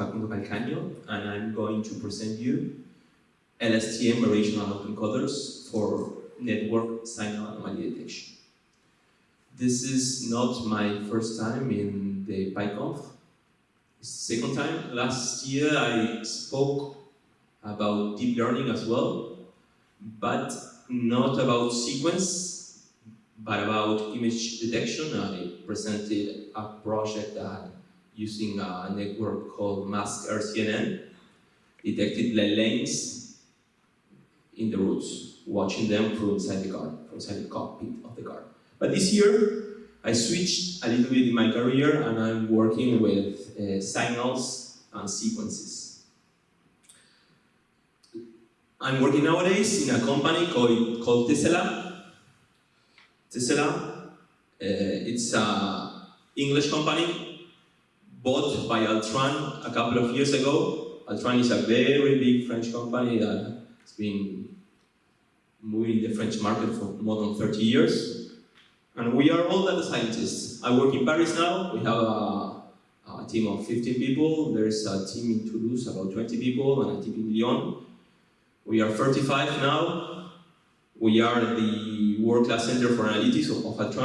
Facundo Calcaño, and I'm going to present you LSTM variational autoencoders for network signal anomaly detection. This is not my first time in the PyConf. Second time, last year I spoke about deep learning as well, but not about sequence, but about image detection. I presented a project that using a network called Mask RCNN detected lanes in the routes, watching them from inside the car, from inside the cockpit of the car. But this year, I switched a little bit in my career and I'm working with uh, signals and sequences. I'm working nowadays in a company called, called Tessella. Tessella, uh, it's an English company bought by Altran a couple of years ago. Altran is a very big French company that has been moving the French market for more than 30 years. And we are all data scientists. I work in Paris now. We have a, a team of 15 people. There's a team in Toulouse, about 20 people, and a team in Lyon. We are 35 now. We are the world-class center for analytics of, of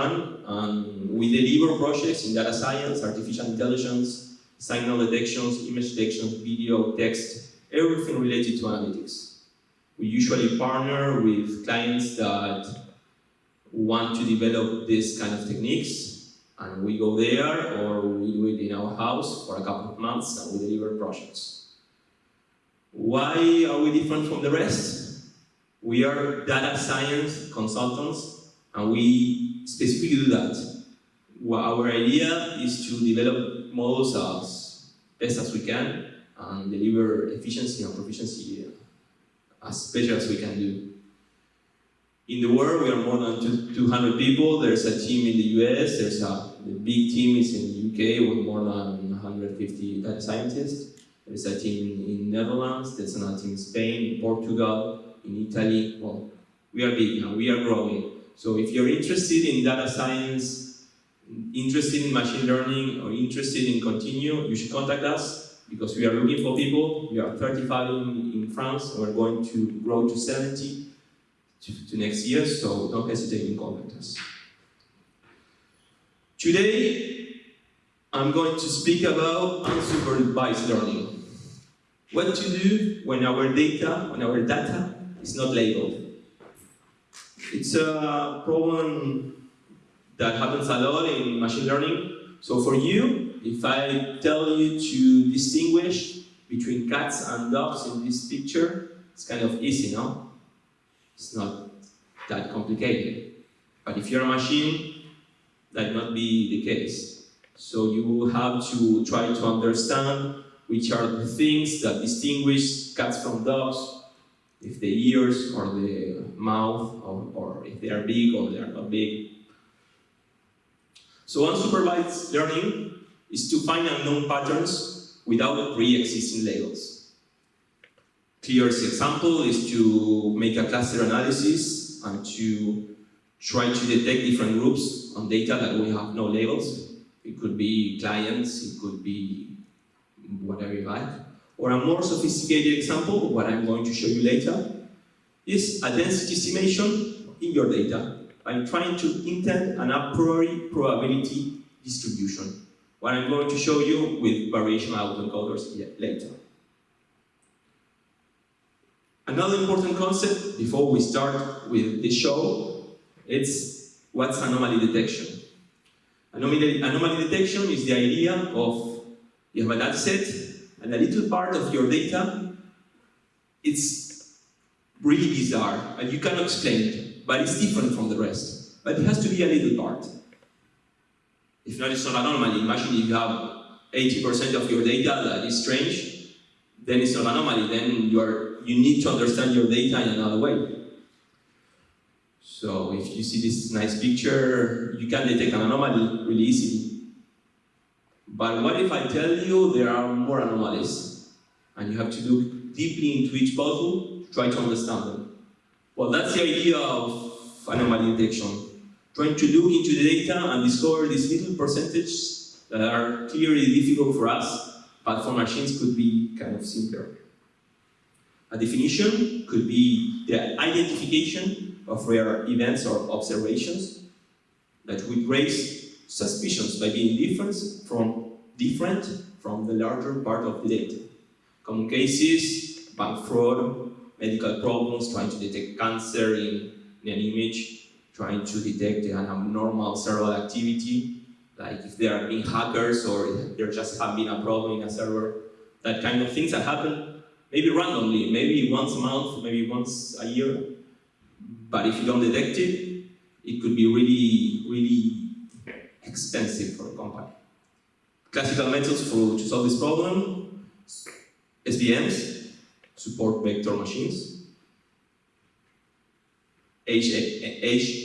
and we deliver projects in data science, artificial intelligence, signal detections, image detections, video, text, everything related to analytics. We usually partner with clients that want to develop this kind of techniques and we go there or we do it in our house for a couple of months and we deliver projects. Why are we different from the rest? We are data science consultants and we specifically do that. Our idea is to develop models as best as we can and deliver efficiency and proficiency uh, as better as we can do. In the world, we are more than 200 people. There's a team in the US, there's a the big team is in the UK with more than 150 data scientists. There's a team in Netherlands, there's another team in Spain, in Portugal, in Italy. Well, we are big now, we are growing. So if you're interested in data science, interested in machine learning, or interested in continue, you should contact us because we are looking for people. We are 35 in, in France, we're going to grow to 70 to, to next year, so don't hesitate in contact us. Today, I'm going to speak about unsupervised learning. What to do when our data, when our data is not labeled. It's a problem that happens a lot in machine learning. So for you, if I tell you to distinguish between cats and dogs in this picture, it's kind of easy, no? It's not that complicated. But if you're a machine, that not be the case. So you have to try to understand which are the things that distinguish cats from dogs, if the ears or the mouth, or, or if they are big or they are not big. So unsupervised learning is to find unknown patterns without pre-existing labels. Clearest example is to make a cluster analysis and to try to detect different groups on data that we have no labels. It could be clients, it could be whatever you like. Or a more sophisticated example, what I'm going to show you later, is a density estimation in your data. I'm trying to intend an a priori probability distribution. What I'm going to show you with variational autoencoders later. Another important concept before we start with the show, it's what's anomaly detection. Anomaly, anomaly detection is the idea of you have a data set and a little part of your data, it's really bizarre and you cannot explain it, but it's different from the rest. But it has to be a little part. If not, it's not an anomaly. Imagine if you have 80% of your data that is strange, then it's not an anomaly. Then you are you need to understand your data in another way. So if you see this nice picture, you can detect an anomaly really easily. But what if I tell you there are more anomalies? And you have to look deeply into each puzzle to try to understand them. Well, that's the idea of anomaly detection. Trying to look into the data and discover these little percentages that are clearly difficult for us but for machines could be kind of simpler. A definition could be the identification of rare events or observations that would raise suspicions by being different from, different from the larger part of the data. Common cases, bank fraud, medical problems, trying to detect cancer in, in an image, trying to detect an abnormal server activity, like if there are been hackers or there just have been a problem in a server, that kind of things that happen maybe randomly, maybe once a month, maybe once a year. But if you don't detect it, it could be really, really expensive for a company. Classical methods for to solve this problem, SVMs, support vector machines, HMMs,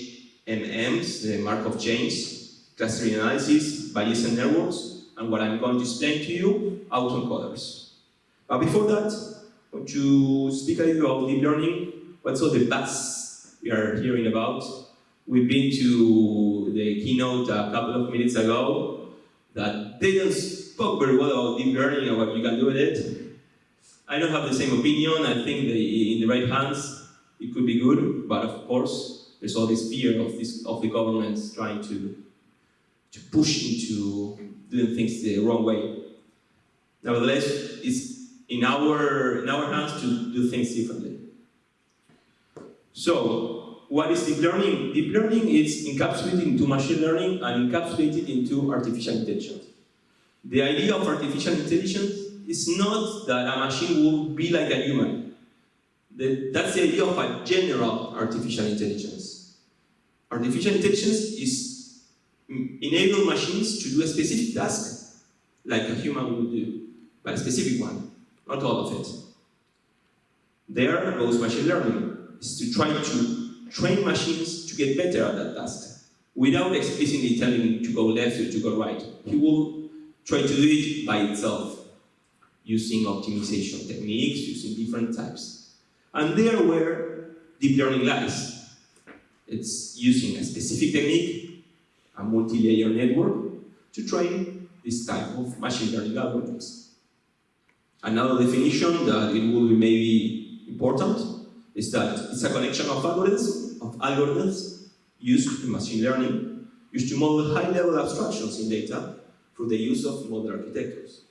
the Markov chains, clustering analysis, Bayesian networks, and what I'm going to explain to you, autoencoders. But before that, I want to speak a little about deep learning, what's all the buzz we are hearing about. We've been to the keynote a couple of minutes ago that didn't spoke very well about deep learning and what you can do with it. I don't have the same opinion. I think in the right hands, it could be good, but of course, there's all this fear of this of the governments trying to to push into doing things the wrong way. Nevertheless, it's in our in our hands to do things differently. So, what is deep learning? Deep learning is encapsulated into machine learning and encapsulated into artificial intelligence. The idea of artificial intelligence is not that a machine will be like a human. The, that's the idea of a general artificial intelligence. Artificial intelligence is mm, enable machines to do a specific task like a human would do, but a specific one, not all of it. There goes machine learning, is to try to train machines to get better at that task without explicitly telling it to go left or to go right. He will try to do it by itself using optimization techniques, using different types. And there where deep learning lies. It's using a specific technique, a multi-layer network, to train this type of machine learning algorithms. Another definition that it will be maybe important is that it's a collection of algorithms, of algorithms used in machine learning, used to model high-level abstractions in data through the use of modern architectures.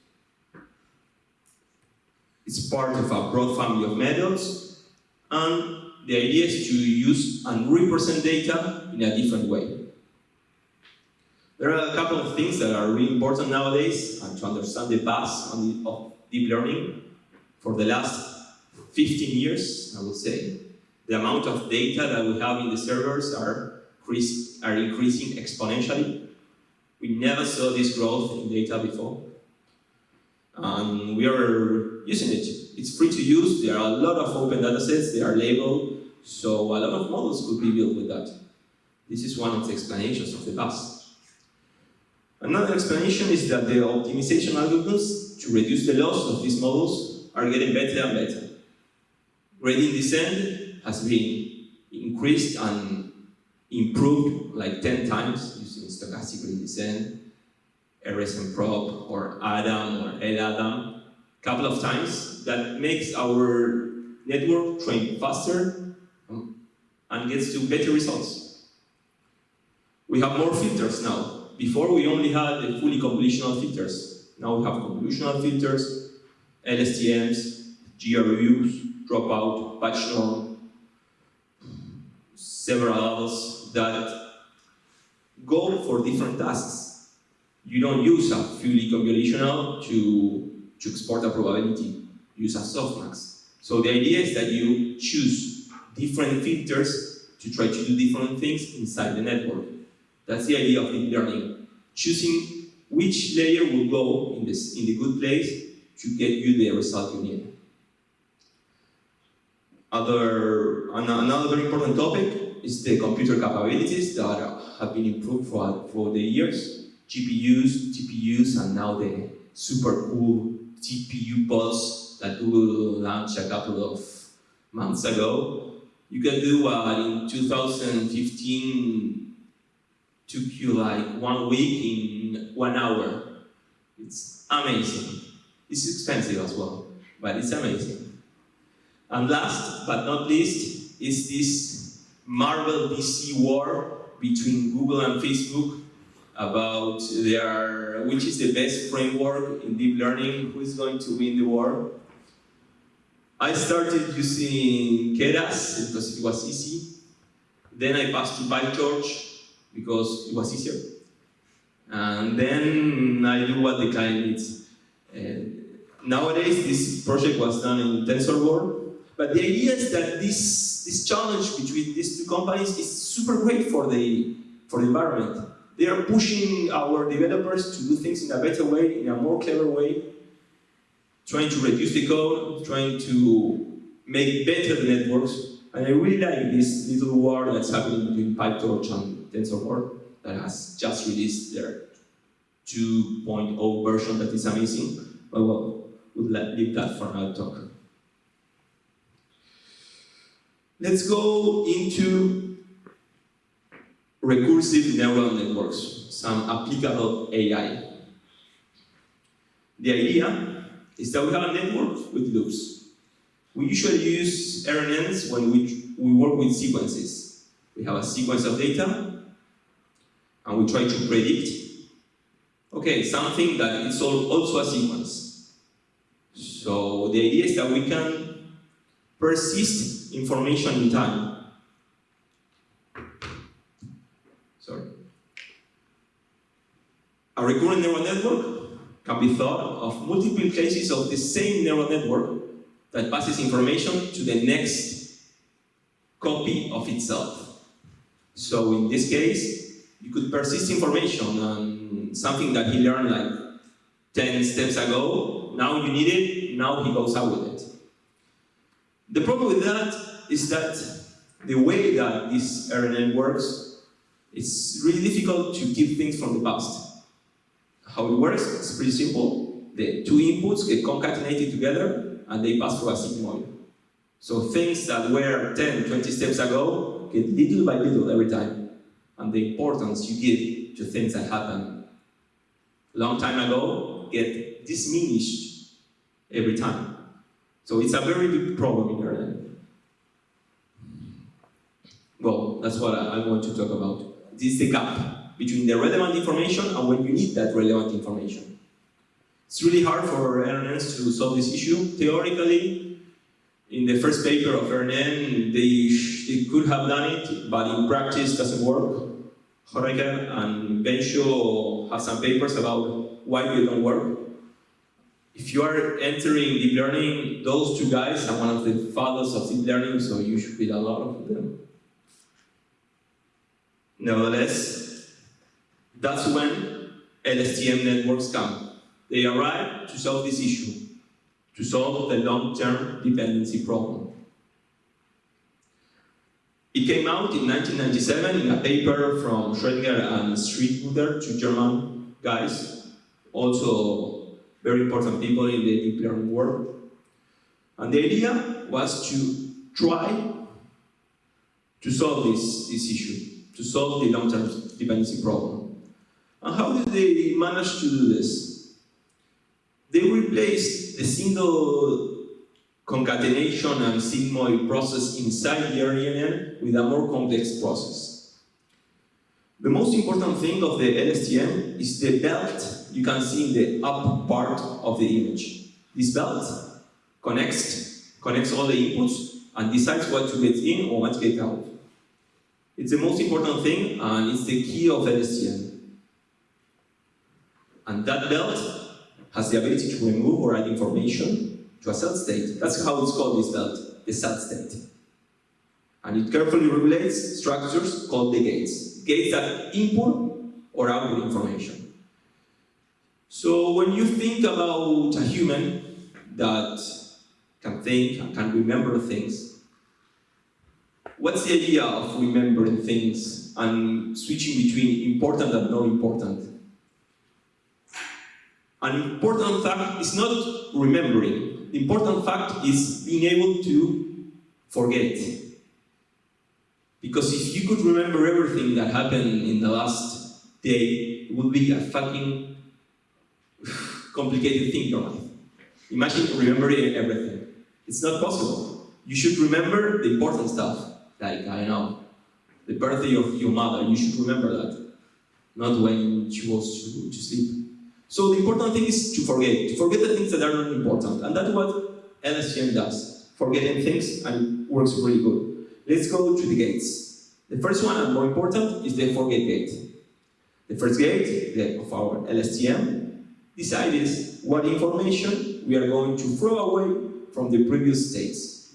It's part of a broad family of methods, and the idea is to use and represent data in a different way. There are a couple of things that are really important nowadays and to understand the past of deep learning. For the last 15 years, I would say, the amount of data that we have in the servers are, are increasing exponentially. We never saw this growth in data before. And we are using it. It's free to use. There are a lot of open datasets. They are labeled. So a lot of models could be built with that. This is one of the explanations of the past. Another explanation is that the optimization algorithms to reduce the loss of these models are getting better and better. Gradient descent has been increased and improved like 10 times stochastic gradient descent, RSMProp or Adam or LADAM, a couple of times. That makes our network train faster hmm. and gets to better results. We have more filters now. Before we only had the fully convolutional filters. Now we have convolutional filters, LSTMs, GRUs, dropout, batch norm, several others that go for different tasks. You don't use a fully convolutional to, to export a probability. You use a softmax. So the idea is that you choose different filters to try to do different things inside the network. That's the idea of deep learning. Choosing which layer will go in, this, in the good place to get you the result you need. Other, another very important topic is the computer capabilities that have been improved for, for the years. GPUs, TPUs, and now the super cool TPU pods that Google launched a couple of months ago. You can do uh, in 2015 took you like one week in one hour. It's amazing. It's expensive as well, but it's amazing. And last but not least is this Marvel DC war between Google and Facebook about their, which is the best framework in deep learning, who is going to win the war. I started using Keras because it was easy. Then I passed to PyTorch because it was easier. And then I do what the client needs. And nowadays, this project was done in TensorBoard. But the idea is that this, this challenge between these two companies is super great for the, for the environment. They are pushing our developers to do things in a better way, in a more clever way, trying to reduce the code, trying to make better the networks. And I really like this little war that's happening between PyTorch and TensorFlow that has just released their 2.0 version that is amazing. But well, we'll leave that for another talk. Let's go into recursive neural networks, some applicable AI. The idea is that we have a network with loops. We usually use RNNs when we, we work with sequences. We have a sequence of data, and we try to predict, okay, something that is also a sequence. So the idea is that we can persist information in time. Sorry. A recurrent neural network can be thought of multiple cases of the same neural network that passes information to the next copy of itself. So in this case, you could persist information on something that he learned like 10 steps ago, now you need it, now he goes out with it. The problem with that is that the way that this RNN works, it's really difficult to keep things from the past. How it works, it's pretty simple. The two inputs get concatenated together and they pass through a sigmoid. So things that were 10, 20 steps ago get little by little every time. And the importance you give to things that happened a long time ago get diminished every time. So it's a very big problem in learning. Well, that's what I, want to talk about. This is the gap between the relevant information and when you need that relevant information. It's really hard for RNNs to solve this issue. Theoretically, in the first paper of RNN, they, they could have done it, but in practice doesn't work. Hochreiter and Bengio have some papers about why they don't work. If you are entering deep learning, those two guys are one of the fathers of deep learning, so you should read a lot of them. Nevertheless, that's when LSTM networks come. They arrive to solve this issue, to solve the long-term dependency problem. It came out in 1997 in a paper from Schrödinger and Schmidhuber, two German guys, also very important people in the learning world. And the idea was to try to solve this, this issue, to solve the long-term dependency problem. And how did they manage to do this? They replaced the single concatenation and sigmoid process inside the RNN with a more complex process. The most important thing of the LSTM is the belt you can see in the up part of the image. This belt connects, connects all the inputs and decides what to get in or what to get out. It's the most important thing and it's the key of LSTM. And that belt has the ability to remove or add information to a cell state. That's how it's called, this belt, the cell state. And it carefully regulates structures called the gates. Gates that input or output information. So when you think about a human that can think and can remember things, what's the idea of remembering things and switching between important and not important? An important fact is not remembering. The important fact is being able to forget. Because if you could remember everything that happened in the last day, it would be a fucking complicated thing your life. Imagine remembering everything. It's not possible. You should remember the important stuff, like, I know, the birthday of your mother, you should remember that. Not when she was to, to sleep. So the important thing is to forget, to forget the things that are not important. And that's what LSTM does. Forgetting things and works really good. Let's go to the gates. The first one and more important is the forget gate. The first gate of our LSTM decides what information we are going to throw away from the previous states.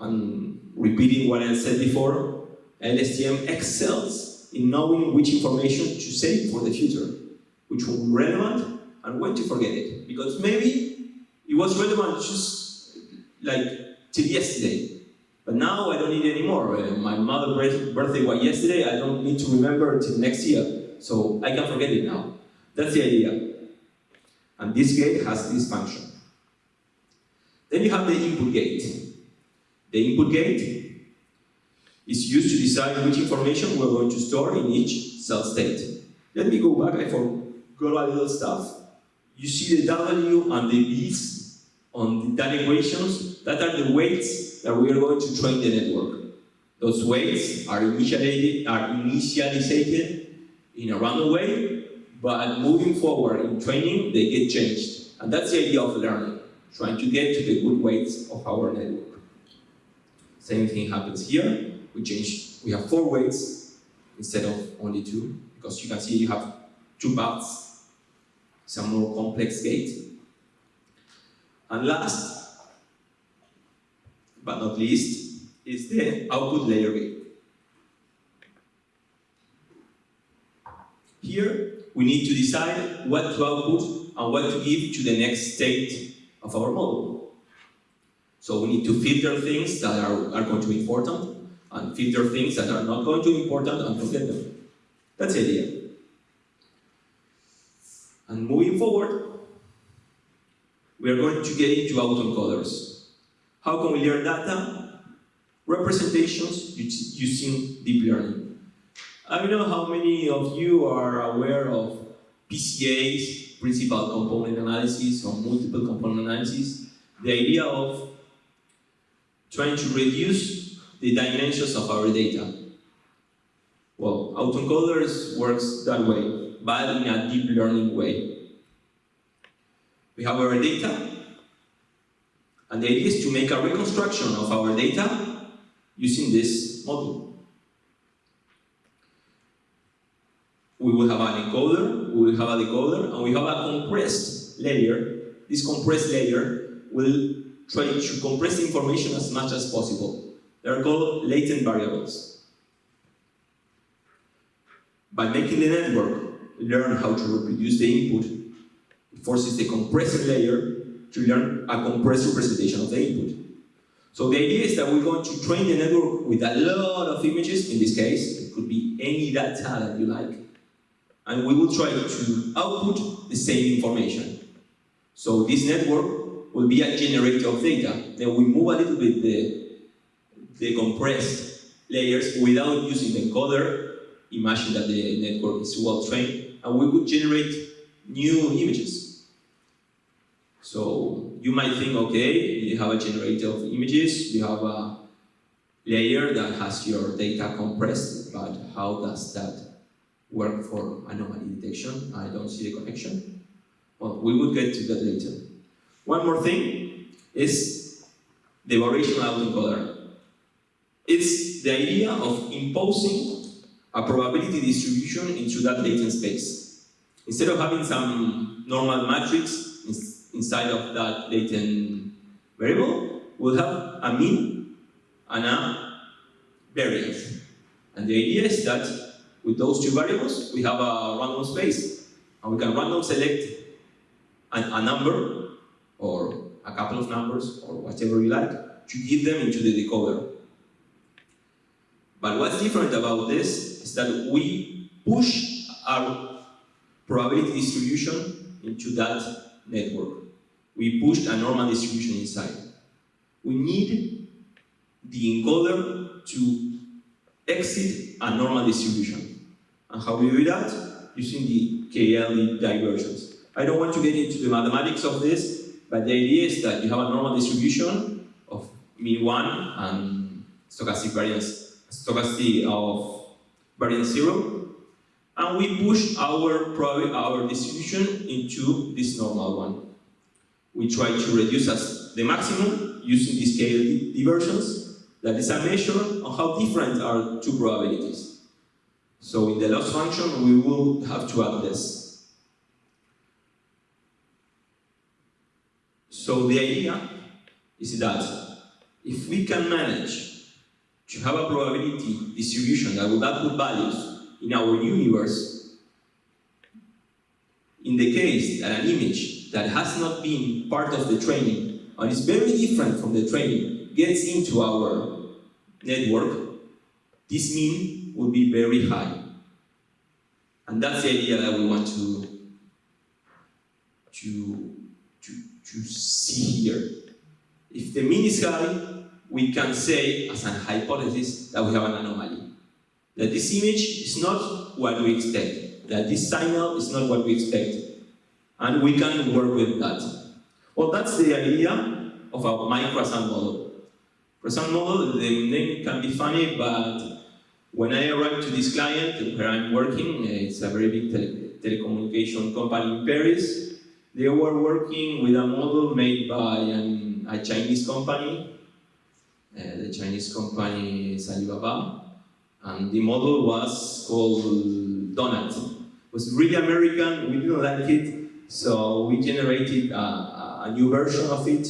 And repeating what I said before, LSTM excels in knowing which information to save for the future, which will be relevant and when to forget it. Because maybe it was relevant just like till yesterday, but now I don't need anymore. Uh, my mother's birthday was yesterday, I don't need to remember till next year. So I can forget it now. That's the idea. And this gate has this function. Then you have the input gate. The input gate is used to decide which information we're going to store in each cell state. Let me go back, I forgot a little stuff. You see the W and the B's on the data equations, that are the weights that we are going to train the network. Those weights are initiated, are initialized in a random way, but moving forward in training, they get changed. And that's the idea of learning, trying to get to the good weights of our network. Same thing happens here. We change, we have four weights instead of only two, because you can see you have two paths, some more complex gate. And last, but not least, is the output layer gate. Here, we need to decide what to output and what to give to the next state of our model. So we need to filter things that are, are going to be important and filter things that are not going to be important and forget them. That's the idea. And moving forward, we are going to get into autoencoders. How can we learn data? Representations using deep learning. I don't know how many of you are aware of PCAs, principal component analysis, or multiple component analysis. The idea of trying to reduce the dimensions of our data. Well, autoencoders works that way, but in a deep learning way. We have our data, and the idea is to make a reconstruction of our data using this model. We will have an encoder, we will have a decoder, and we have a compressed layer. This compressed layer will try to compress information as much as possible. They are called latent variables. By making the network learn how to reproduce the input, it forces the compressing layer to learn a compressed representation of the input. So the idea is that we're going to train the network with a lot of images, in this case, it could be any data that you like, and we will try to output the same information. So this network will be a generator of data. Then we move a little bit the, the compressed layers without using the encoder. Imagine that the network is well trained, and we could generate new images. So you might think, okay, you have a generator of images, you have a layer that has your data compressed, but how does that work for anomaly detection? I don't see the connection. Well, we will get to that later. One more thing is the variational autoencoder. It's the idea of imposing a probability distribution into that latent space. Instead of having some normal matrix inside of that latent variable, we'll have a mean and a variance. And the idea is that with those two variables, we have a random space, and we can random select a, a number or a couple of numbers, or whatever you like, to give them into the decoder. But what's different about this is that we push our probability distribution into that network. We pushed a normal distribution inside. We need the encoder to exit a normal distribution. And how we do that? Using the KL divergences. I don't want to get into the mathematics of this, but the idea is that you have a normal distribution of mean 1 and stochastic variance, stochastic of variance 0, and we push our, our distribution into this normal one. We try to reduce as the maximum using the KL divergences, that is a measure of how different are two probabilities. So in the loss function, we will have to add this. So the idea is that if we can manage to have a probability distribution that will output values in our universe, in the case that an image that has not been part of the training and is very different from the training gets into our network, this mean will be very high. And that's the idea that we want to, to to see here. If the mean is high, we can say, as an hypothesis, that we have an anomaly. That this image is not what we expect. That this signal is not what we expect. And we can work with that. Well, that's the idea of a microcroissant model. Croissant model, the name can be funny, but when I arrived to this client where I'm working, it's a very big tele telecommunication company in Paris, they were working with a model made by an, a Chinese company. Uh, the Chinese company is Alibaba. And the model was called Donut. It was really American, we didn't like it, so we generated a, a new version of it,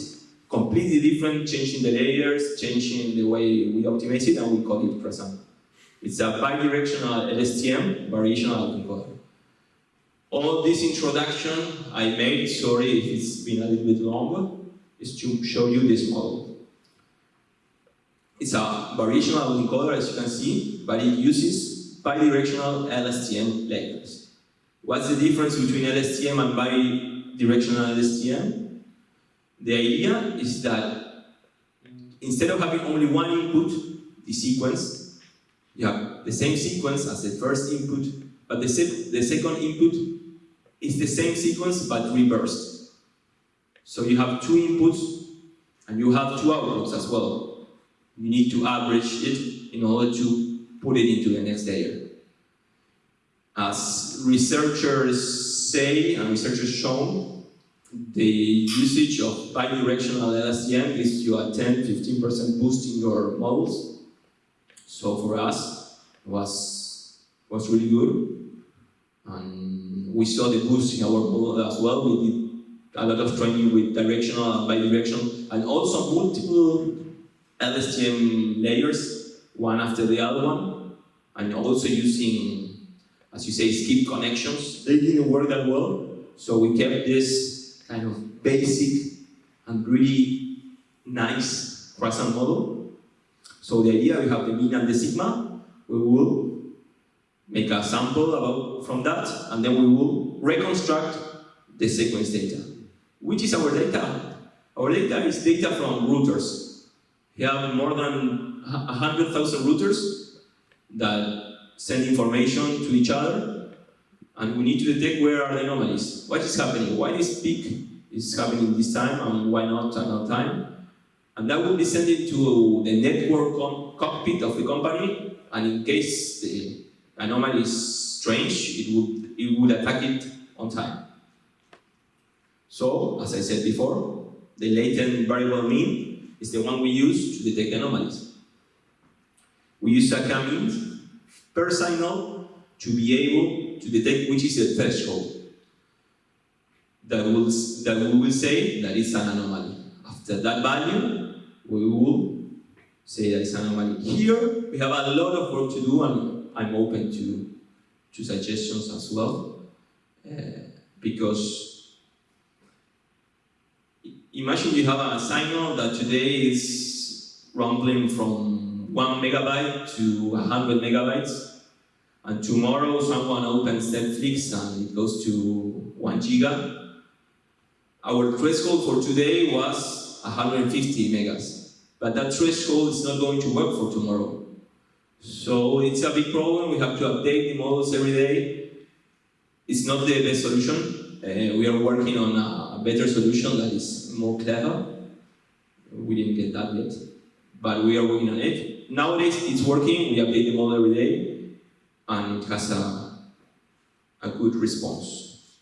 completely different, changing the layers, changing the way we optimize it, and we call it Croissant. It's a bidirectional LSTM, variational encoder. All this introduction I made, sorry if it's been a little bit longer, is to show you this model. It's a variational encoder, as you can see, but it uses bidirectional LSTM layers. What's the difference between LSTM and bidirectional LSTM? The idea is that instead of having only one input, the sequence, you have the same sequence as the first input, but the, se the second input is the same sequence but reversed. So you have two inputs and you have two outputs as well. You need to average it in order to put it into the next layer. As researchers say and researchers shown, the usage of bidirectional LSTM gives you a 10-15% boost in your models. So for us, it was, was really good. And we saw the boost in our model as well. We did a lot of training with directional and bidirectional, and also multiple LSTM layers, one after the other one, and also using, as you say, skip connections. They didn't work that well, so we kept this kind of basic and really nice croissant model. So the idea, we have the mean and the sigma, we will make a sample about, from that, and then we will reconstruct the sequence data. Which is our data? Our data is data from routers. We have more than 100,000 routers that send information to each other, and we need to detect where are the anomalies. What is happening? Why this peak is happening this time, and why not another time? And that will be sent to the network cockpit of the company, and in case the anomaly is strange, it would, it would attack it on time. So, as I said before, the latent variable mean is the one we use to detect anomalies. We use a mean per signal to be able to detect which is the threshold that will, that we will say that it's an anomaly. After that value, we will say that it's an anomaly. Here, we have a lot of work to do and I'm open to, to suggestions as well, uh, because imagine you have a signal that today is rumbling from one megabyte to 100 megabytes, and tomorrow someone opens Netflix and it goes to one giga. Our threshold for today was 150 megas, but that threshold is not going to work for tomorrow. So it's a big problem, we have to update the models every day. It's not the best solution, Uh, we are working on a better solution that is more clever. We didn't get that yet, but we are working on it. Nowadays, it's working. We update the model every day, and it has a, a good response.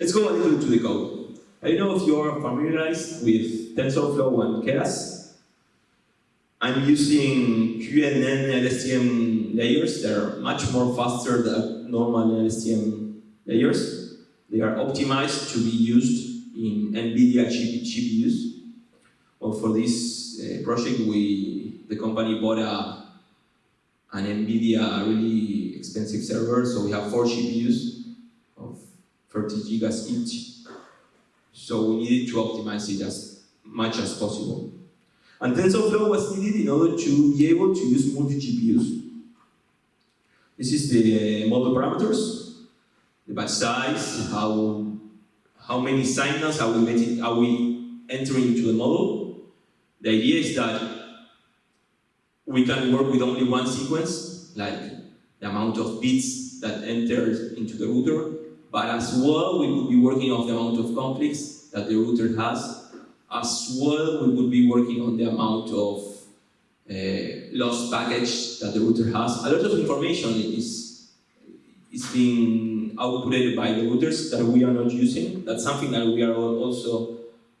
Let's go a little to the code. I don't know if you are familiarized with TensorFlow and Keras. I'm using CuDNN LSTM layers that are much more faster than normal LSTM layers. They are optimized to be used in NVIDIA GPUs. Well, for this uh, project, we the company bought a, an NVIDIA really expensive server, so we have four GPUs of 30 gigas each. So we needed to optimize it as much as possible. And TensorFlow was needed in order to be able to use multi-GPUs. This is the uh, model parameters, the batch size, how, how many signals are we, are we entering into the model. The idea is that we can work with only one sequence, like the amount of bits that enters into the router, but as well we could be working on the amount of conflicts that the router has as well, we would be working on the amount of uh, lost package that the router has. A lot of information is, is being outputted by the routers that we are not using. That's something that we are also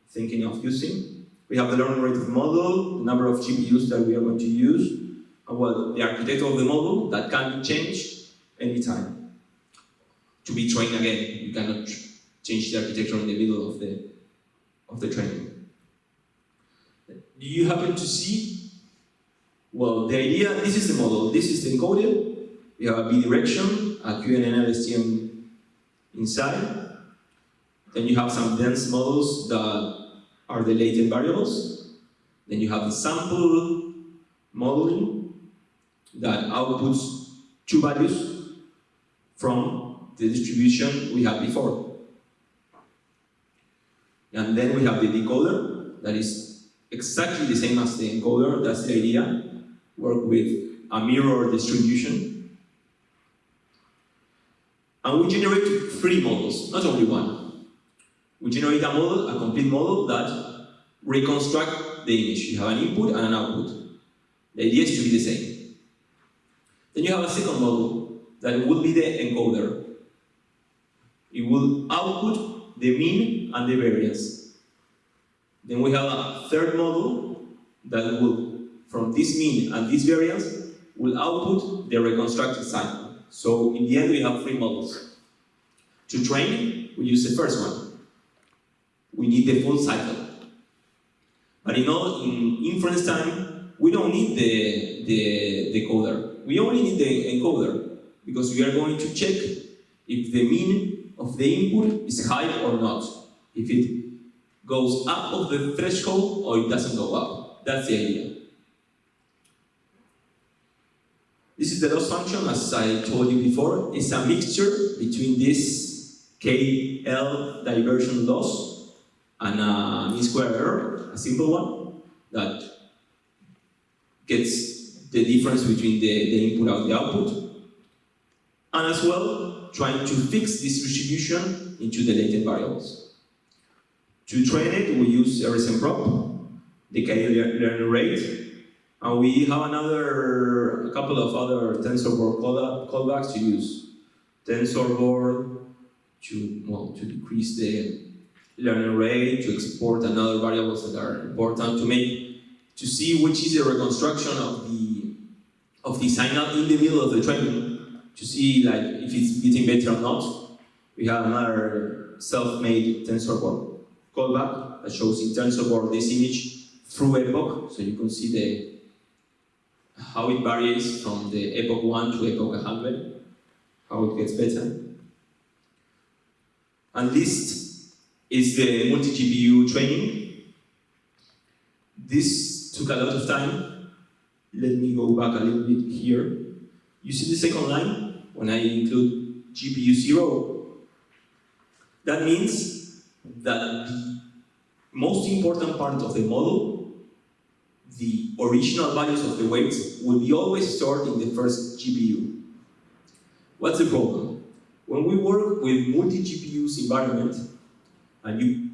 thinking of using. We have the learning rate of the model, the number of GPUs that we are going to use, and well, the architecture of the model that can be changed anytime. To be trained again, you cannot change the architecture in the middle of the, of the training. Do you happen to see? Well, the idea, this is the model, this is the encoder. We have a bidirection, a CuDNN LSTM inside. Then you have some dense models that are the latent variables. Then you have the sample modeling that outputs two values from the distribution we had before. And then we have the decoder that is exactly the same as the encoder, that's the idea. Work with a mirror distribution. And we generate three models, not only one. We generate a model, a complete model that reconstruct the image. You have an input and an output. The idea is to be the same. Then you have a second model that will be the encoder. It will output the mean and the variance. Then we have a third model that will, from this mean and this variance, will output the reconstructed cycle. So in the end, we have three models. To train, we use the first one. We need the full cycle. But in, all, in inference time, we don't need the, the decoder. We only need the encoder because we are going to check if the mean of the input is high or not. If it goes up of the threshold or it doesn't go up. That's the idea. This is the loss function, as I told you before. It's a mixture between this KL divergence loss and a mean square error, a simple one, that gets the difference between the, the input and the output. And as well, trying to fix this distribution into the latent variables. To train it, we use RSMProp, the learning rate, and we have another, a couple of other TensorBoard callbacks to use. TensorBoard to, well, to decrease the learning rate, to export another variables that are important, to make, to see which is the reconstruction of the, of the signal in the middle of the training, to see like if it's getting better or not. We have another self-made TensorBoard callback that shows in terms TensorBoard this image through epoch, so you can see the how it varies from the epoch 1 to epoch 100, how it gets better. And this is the multi-GPU training. This took a lot of time. Let me go back a little bit here. You see the second line? When I include GPU 0, that means that the most important part of the model, the original values of the weights, will be always stored in the first GPU. What's the problem? When we work with multi-GPUs environment, and you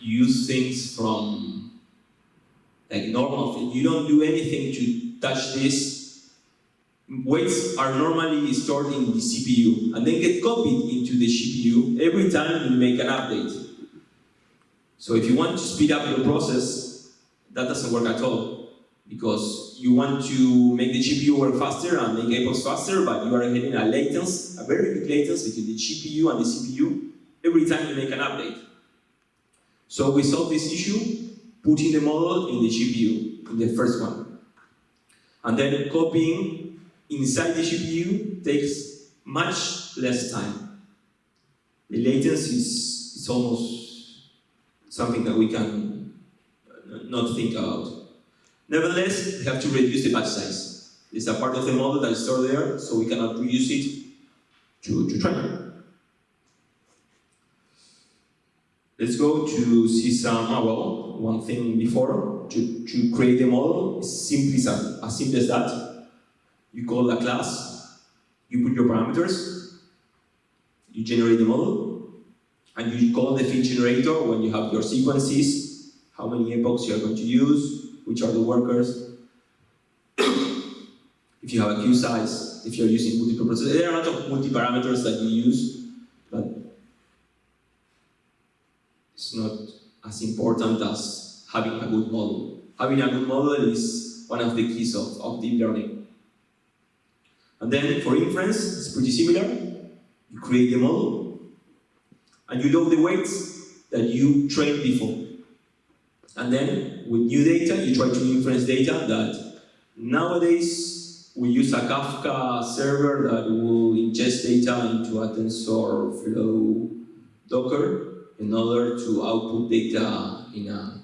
use things from like normal, you don't do anything to touch this, weights are normally stored in the CPU and then get copied into the GPU every time you make an update. So if you want to speed up your process, that doesn't work at all because you want to make the GPU work faster and make epochs faster, but you are getting a latency, a very big latency between the GPU and the CPU every time you make an update. So we solved this issue, putting the model in the GPU, in the first one. And then copying inside the GPU takes much less time. The latency is, is almost something that we can uh, not think about. Nevertheless, we have to reduce the batch size. It's a part of the model that is stored there, so we cannot reuse it to, to train. Let's go to see some, well, one thing before, to, to create a model, is simply as, as simple as that. You call a class, you put your parameters, you generate the model, and you call the fit generator when you have your sequences, how many epochs you are going to use, which are the workers. if you have a queue size, if you're using multiple processes, there are a lot of multi-parameters that you use, but it's not as important as having a good model. Having a good model is one of the keys of, of deep learning. And then for inference, it's pretty similar. You create the model, and you load the weights that you trained before. And then with new data, you try to inference data that nowadays we use a Kafka server that will ingest data into a TensorFlow Docker in order to output data in a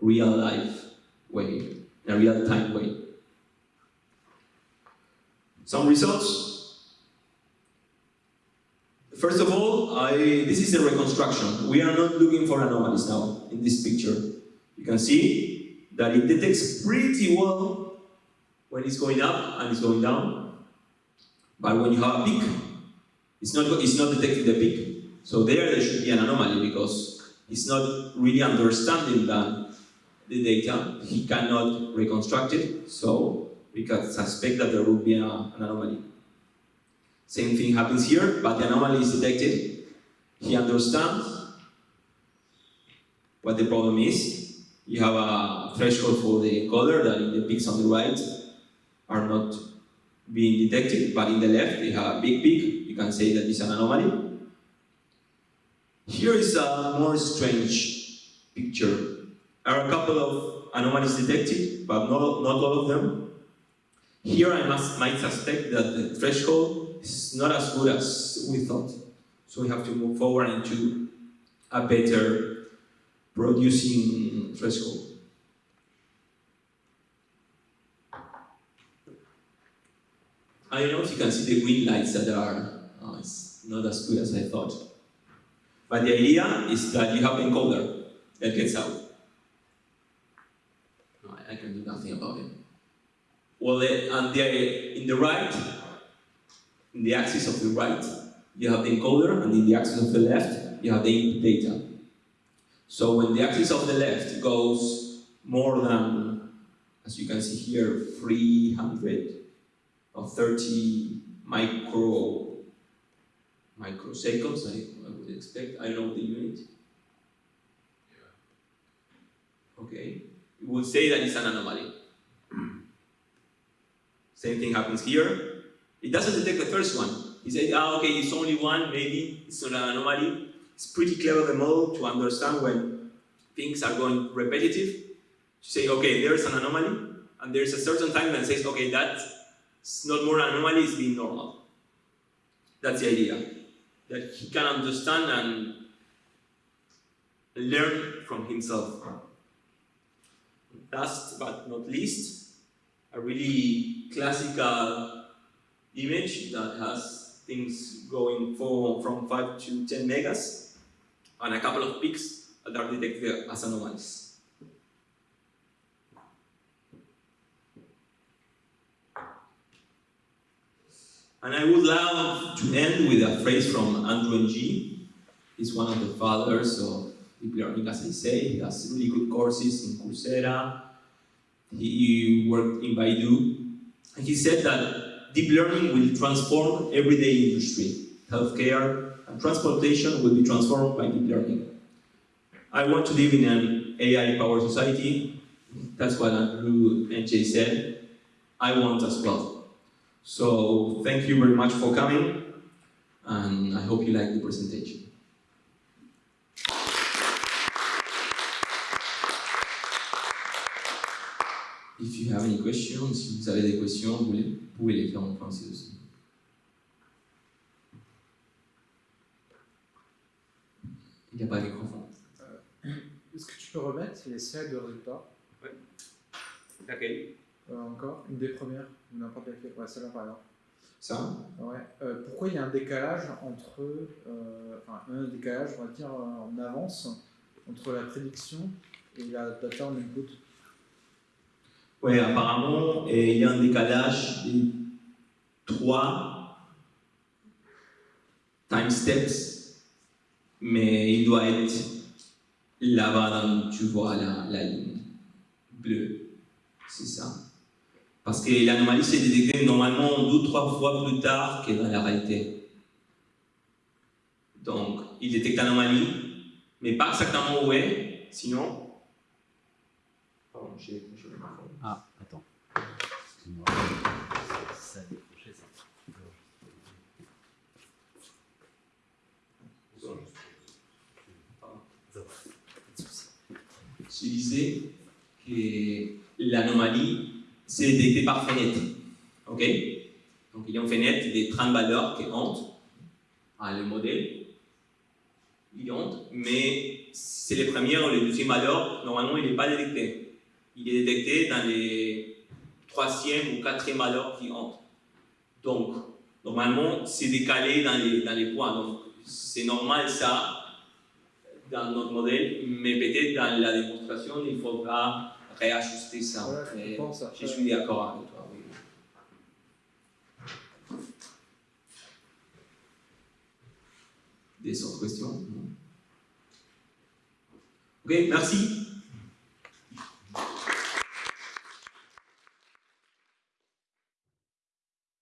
real life way, in a real time way. Some results. First of all, I, this is a reconstruction. We are not looking for anomalies now in this picture. You can see that it detects pretty well when it's going up and it's going down. But when you have a peak, it's not, it's not detecting the peak. So there, there should be an anomaly because it's not really understanding the, the data. He cannot reconstruct it, so we can suspect that there will be a, an anomaly. Same thing happens here, but the anomaly is detected. He understands what the problem is. You have a threshold for the encoder that in the peaks on the right are not being detected, but in the left you have a big peak. You can say that it's an anomaly. Here is a more strange picture. There are a couple of anomalies detected, but not, not all of them. Here I must, might suspect that the threshold is not as good as we thought. So we have to move forward into a better producing threshold. I don't know if you can see the green lights that are oh, it's not as good as I thought. But the idea is that you have an encoder that gets out. I can do nothing about it. Well, and the, in the right, in the axis of the right, you have the encoder, and in the axis of the left, you have the input data. So when the axis of the left goes more than, as you can see here, 300 or 30 micro microseconds, I, I would expect. I don't know the unit. Okay, we would say that it's an anomaly. Same thing happens here. It doesn't detect the first one. He said, ah, okay, it's only one, maybe it's not an anomaly. It's pretty clever, the model, to understand when things are going repetitive. To say, okay, there's an anomaly, and there's a certain time that says, okay, that's not more an anomaly, it's being normal. That's the idea that he can understand and learn from himself. Last but not least, a really classical image that has things going for, from 5 to 10 megas and a couple of peaks that are detected as anomalies. And I would love to end with a phrase from Andrew Ng. He's one of the fathers of deep learning, as I say. He has really good courses in Coursera. He worked in Baidu. And he said that deep learning will transform everyday industry. Healthcare and transportation will be transformed by deep learning. I want to live in an AI-powered society. That's what Andrew and Jay said. I want as well. So thank you very much for coming, and I hope you like the presentation. If you have any questions, si vous avez des questions, vous pouvez les faire en français aussi. Il n'y a pas de microphone. Est-ce que tu peux remettre les slides de résultats? Laquelle Euh, Encore Une des premières Ou n'importe laquelle Ouais, celle-là par exemple. Ça? Ouais. Euh, pourquoi il y a un décalage entre. euh, enfin, un décalage, on va dire, euh, en avance entre la prédiction et la data en input? Oui, apparemment, il y a un décalage de trois time steps, mais il doit être là-bas, tu vois la, la ligne bleue. C'est ça. Parce que l'anomalie s'est détectée normalement deux ou trois fois plus tard que dans la réalité. Donc, il détecte l'anomalie, mais pas exactement où est, sinon. J'ai le. Ah, attends. Excuse-moi. Ça a décroché, ça. Je disais que l'anomalie c'est détectée par fenêtre. OK? Donc il y a une fenêtre de 30 valeurs qui entrent à le modèle. Il entre, mais c'est les premières ou les deuxièmes valeurs, normalement il n'est pas détecté. Il est détecté dans les troisième ou quatrième valeurs qui entrent. Donc, normalement, c'est décalé dans les, dans les points. Donc, c'est normal ça dans notre modèle, mais peut-être dans la démonstration, il faudra réajuster ça. Ouais, je pense suis d'accord avec toi. oui. Des autres questions? Ok, merci.